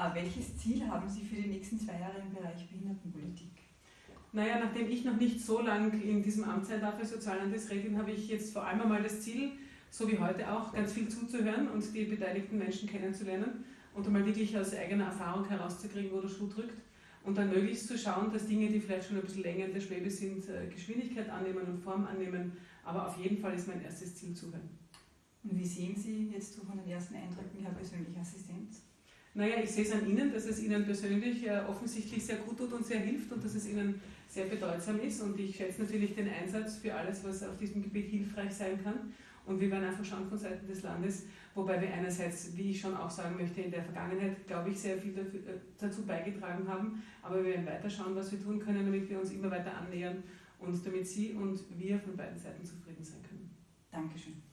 Äh, welches Ziel haben Sie für die nächsten zwei Jahre im Bereich Behindertenpolitik? Naja, nachdem ich noch nicht so lang in diesem Amt sein darf als Soziallandesrätin, habe ich jetzt vor allem einmal das Ziel, so wie heute auch, ganz viel zuzuhören und die beteiligten Menschen kennenzulernen und einmal wirklich aus eigener Erfahrung herauszukriegen, wo der Schuh drückt und dann möglichst zu schauen, dass Dinge, die vielleicht schon ein bisschen länger in der Schwebe sind, äh, Geschwindigkeit annehmen und Form annehmen. Aber auf jeden Fall ist mein erstes Ziel zuhören. Und wie sehen Sie jetzt so von den ersten Eindrücken Herr persönlicher Assistent? Naja, ich sehe es an Ihnen, dass es Ihnen persönlich äh, offensichtlich sehr gut tut und sehr hilft und dass es Ihnen sehr bedeutsam ist. Und ich schätze natürlich den Einsatz für alles, was auf diesem Gebiet hilfreich sein kann. Und wir werden einfach schauen von Seiten des Landes, wobei wir einerseits, wie ich schon auch sagen möchte, in der Vergangenheit, glaube ich, sehr viel dafür, äh, dazu beigetragen haben. Aber wir werden weiter schauen, was wir tun können, damit wir uns immer weiter annähern und damit Sie und wir von beiden Seiten zufrieden sein können. Dankeschön. Danke.